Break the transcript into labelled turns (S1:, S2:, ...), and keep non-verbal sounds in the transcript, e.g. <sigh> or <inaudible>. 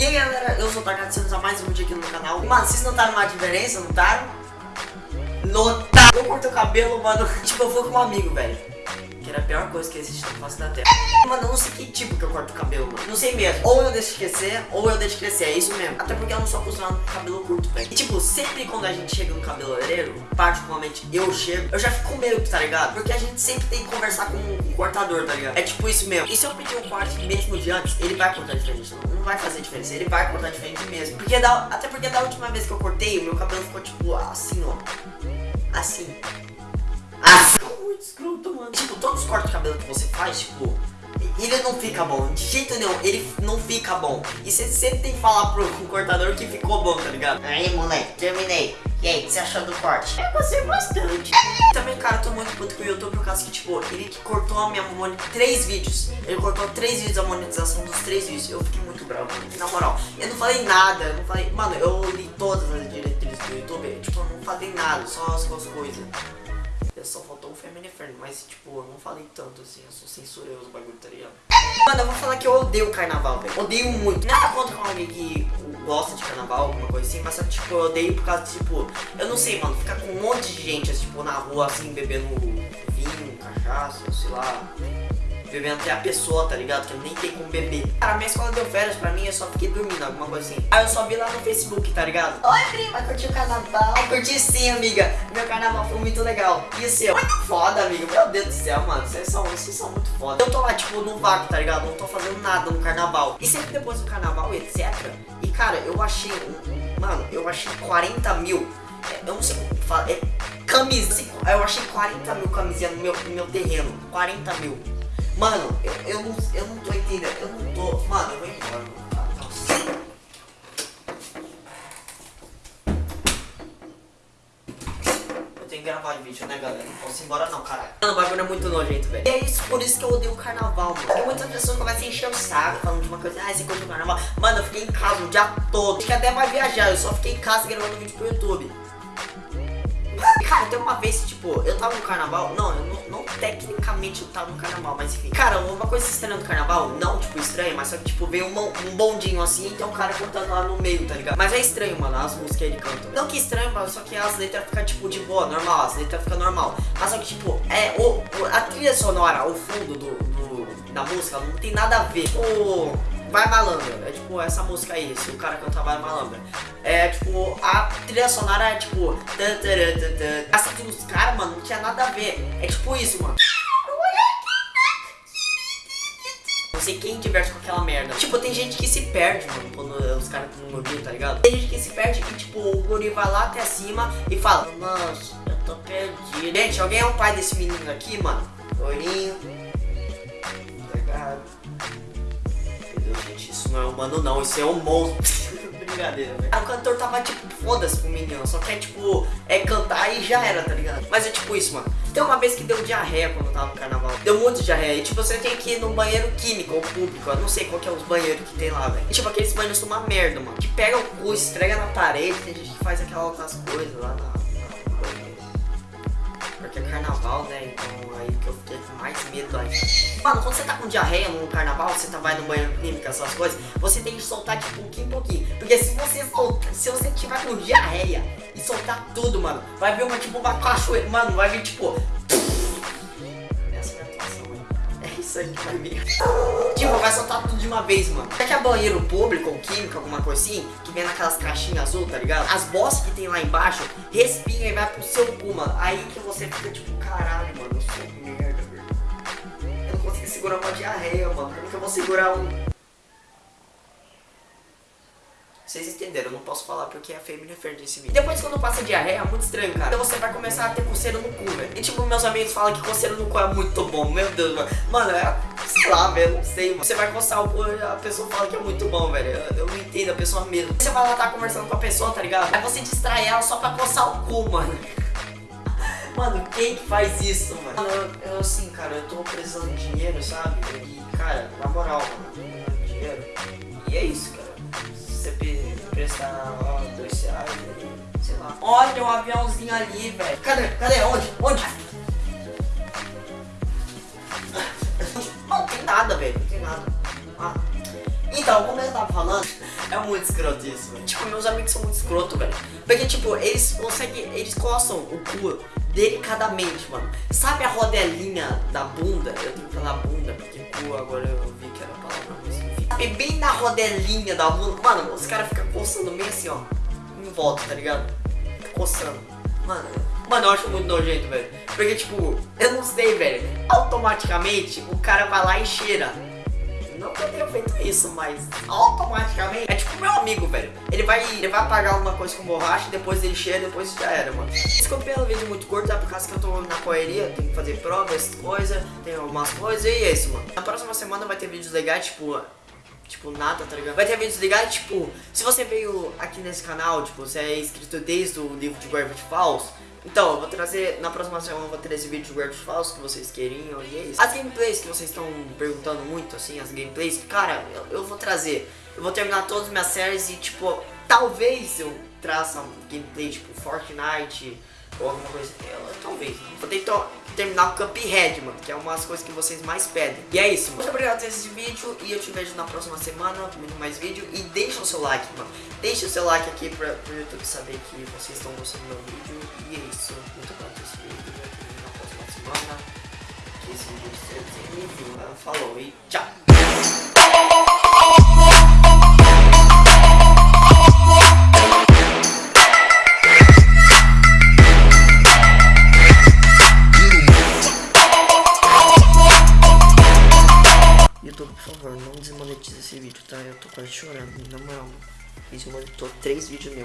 S1: E aí galera, eu sou o Takata, sendo a mais um vídeo aqui no canal Mano, vocês notaram uma diferença, notaram? Notaram! Eu cortei o cabelo, mano, <laughs> tipo, eu vou com um amigo, velho era a pior coisa que existe na face da terra. Mano, eu não sei que tipo que eu corto o cabelo, mano. Não sei mesmo. Ou eu deixo crescer, ou eu deixo crescer. É isso mesmo. Até porque eu não sou acostumado com cabelo curto, velho. E tipo, sempre quando a gente chega no cabeleireiro, particularmente eu chego, eu já fico com medo, tá ligado? Porque a gente sempre tem que conversar com o cortador, tá ligado? É tipo isso mesmo. E se eu pedir um corte mesmo de antes, ele vai cortar diferente. Não, não vai fazer diferença. Ele vai cortar diferente mesmo. Porque da, até porque da última vez que eu cortei, meu cabelo ficou tipo assim, ó. Assim. Muito escroto, mano. Tipo, todos os cortes de cabelo que você faz, tipo, ele não fica bom. De jeito nenhum, ele não fica bom. E você sempre tem que falar pro cortador que ficou bom, tá ligado? Aí, moleque, terminei. E aí, o que você achou do corte? Eu gostei bastante. Também, cara, eu tô muito puto com o YouTube por causa que, tipo, ele que cortou a minha monetização. Três vídeos. Ele cortou três vídeos a monetização dos três vídeos. Eu fiquei muito bravo, mano. Na moral, eu não falei nada. Eu não falei. Mano, eu li todas as diretrizes do YouTube. Tipo, eu não falei nada, só as coisas. Só faltou o Family Friend, mas tipo, eu não falei tanto assim, eu sou censurei os bagulho, tá ligado? Mano, eu vou falar que eu odeio carnaval, velho. Odeio muito. Nada contra com alguém que gosta de carnaval, alguma coisa assim, mas tipo, eu odeio por causa, tipo, eu não sei, mano, ficar com um monte de gente, tipo, na rua, assim, bebendo vinho, cachaça, sei lá bebendo até a pessoa, tá ligado? Que nem tem como beber. Cara, minha escola deu férias pra mim, eu só fiquei dormindo, alguma coisa assim. Aí eu só vi lá no Facebook, tá ligado? Oi, prima, curtiu o carnaval? Curti sim, amiga. Meu carnaval foi muito legal. E o seu? Muito foda, amigo. Meu Deus do céu, mano. Vocês são, vocês são muito foda. Eu tô lá, tipo, no vácuo, tá ligado? Não tô fazendo nada no carnaval. E sempre depois do carnaval, etc. E, cara, eu achei, mano, eu achei 40 mil. É, eu não sei como falar. É camisa. Eu achei 40 mil camisinhas no meu, no meu terreno. 40 mil. Mano, eu, eu, não, eu não tô entendendo. Eu não tô. Mano, eu vou embora. Eu tenho que gravar de vídeo, né, galera? Não posso ir embora, não, caralho. Mano, o bagulho é muito nojento, velho. E é isso, por isso que eu odeio o carnaval, mano. Tem muitas pessoas que começam a encher o saco falando de uma coisa. Ah, você curte o carnaval. Mano, eu fiquei em casa o dia todo. Acho que até vai viajar. Eu só fiquei em casa gravando vídeo pro YouTube. Cara, tem uma vez, tipo, eu tava no carnaval. Não, eu não, não tecnicamente eu tava no carnaval, mas enfim. Cara, uma coisa estranha do carnaval, não, tipo, estranha, mas só que, tipo, veio um, um bondinho assim e tem um cara cantando lá no meio, tá ligado? Mas é estranho, mano, as músicas que ele canta. Não que estranho, mas só que as letras ficam, tipo, de boa, normal, as letras ficam normal. Mas só que, tipo, é, o, a trilha sonora, o fundo do, do da música não tem nada a ver. Tipo Vai Malandra, é tipo essa música aí, se o cara cantar Vai Malandra. É tipo, a trilha sonora é tipo. A trilha dos caras, mano, não tinha nada a ver. É tipo isso, mano. Não sei quem diverte com aquela merda. Tipo, tem gente que se perde, mano, quando os caras estão no guri, tá ligado? Tem gente que se perde e, tipo, o guri vai lá até cima e fala, nossa, eu tô perdido. Gente, alguém é o pai desse menino aqui, mano? Loirinho. Isso não é isso é um monstro. <laughs> Brincadeira, velho. O cantor tava tipo, foda-se pro menino, só quer tipo, é cantar e já era, tá ligado? Mas é tipo isso, mano. Tem uma vez que deu diarreia quando tava no carnaval. Deu muito diarreia. E tipo, você tem que ir no banheiro químico ou público. Eu não sei qual que é os banheiros que tem lá, velho. E tipo, aqueles banheiros são uma merda, mano. Que pega o cu, estrega na parede. Tem gente que faz aquelas outras coisas lá na porque é carnaval, né? Então aí que eu mais medo aí. Mano, quando você tá com diarreia no carnaval, você tá, vai no banheiro clínico, essas coisas, você tem que soltar de pouquinho em pouquinho. Porque se você soltar, se você tiver com diarreia e soltar tudo, mano, vai vir uma tipo uma cachoeira, mano, vai vir tipo isso aí que. Tipo, vai soltar tudo de uma vez, mano. Será que é banheiro público ou químico, alguma coisa assim, que vem naquelas caixinhas azul, tá ligado? As bossas que tem lá embaixo, respira e vai pro seu cu, mano. Aí que você fica tipo, caralho, mano, eu sou merda, segurar uma diarreia, mano. Como que eu vou segurar um Vocês entenderam, eu não posso falar porque é feio me referir esse vídeo. Depois quando passa diarreia, é muito estranho, cara. Então você vai começar a ter coceira no cu, velho. E tipo, meus amigos falam que coceira no cu é muito bom. Meu Deus, mano. Mano, é... Sei lá, velho, não sei, mano. Você vai coçar o cu a pessoa fala que é muito bom, velho. Eu, eu não entendo a pessoa mesmo. Você vai lá tá conversando com a pessoa, tá ligado? Aí você distrai ela só pra coçar o cu, mano. Mano, quem que faz isso, mano? Eu, eu assim, cara, eu tô precisando de dinheiro, sabe? E, cara, na moral, mano, dinheiro. E é isso, cara você prestar ó, dois reais sei lá. Olha o um aviãozinho ali, velho. Cadê? Cadê? Onde? Onde? Não tem nada, velho. Não tem nada. Ah. Então, como eu tava falando, É muito escroto isso, velho. Tipo, meus amigos são muito escroto, velho. Porque, tipo, eles conseguem. Eles coçam o cu delicadamente, mano. Sabe a rodelinha da bunda? Eu tenho que falar bunda, porque cu agora eu vi que era a palavra, mas. Sabe bem na rodelinha da bunda? Mano, os caras ficam coçando meio assim, ó. Em volta, tá ligado? Fica coçando. Mano, mano, eu acho muito nojento, velho. Porque, tipo, eu não sei, velho. Automaticamente o cara vai lá e cheira. Não que eu tenha feito isso, mas automaticamente. É tipo meu amigo, velho. Ele vai, ele vai apagar alguma coisa com borracha, depois ele cheira, depois já era, mano. Desculpa pelo vídeo muito curto, tá? Por causa que eu tô na correria, tenho que fazer provas, coisa, tem algumas coisas, e é isso, mano. Na próxima semana vai ter vídeos legais, tipo. Tipo, nada, tá ligado? Vai ter vídeos legais, tipo, se você veio aqui nesse canal, tipo, você é inscrito desde o livro de Gravity Falls, então, eu vou trazer, na próxima semana eu vou trazer vídeo de Guardians Falsos que vocês queriam e é isso. As gameplays que vocês estão perguntando muito, assim, as gameplays, cara, eu, eu, vou trazer. Eu vou terminar todas as minhas séries e, tipo, talvez eu traça um gameplay, tipo, Fortnite ou alguma coisa. Eu, talvez. Vou tentar terminar o Cuphead, mano, que é uma das coisas que vocês mais pedem. E é isso, mano. Muito obrigado por esse vídeo e eu te vejo na próxima semana com mais vídeo. E deixa o seu like, mano. Deixa o seu like aqui pra, pro YouTube saber que vocês estão gostando do meu vídeo. E é isso. Muito obrigado por esse vídeo. Eu te vejo na próxima semana. Que esse vídeo seja sem review. Falou e tchau. Quase chorando, na moral. Desmonetou três vídeos meus.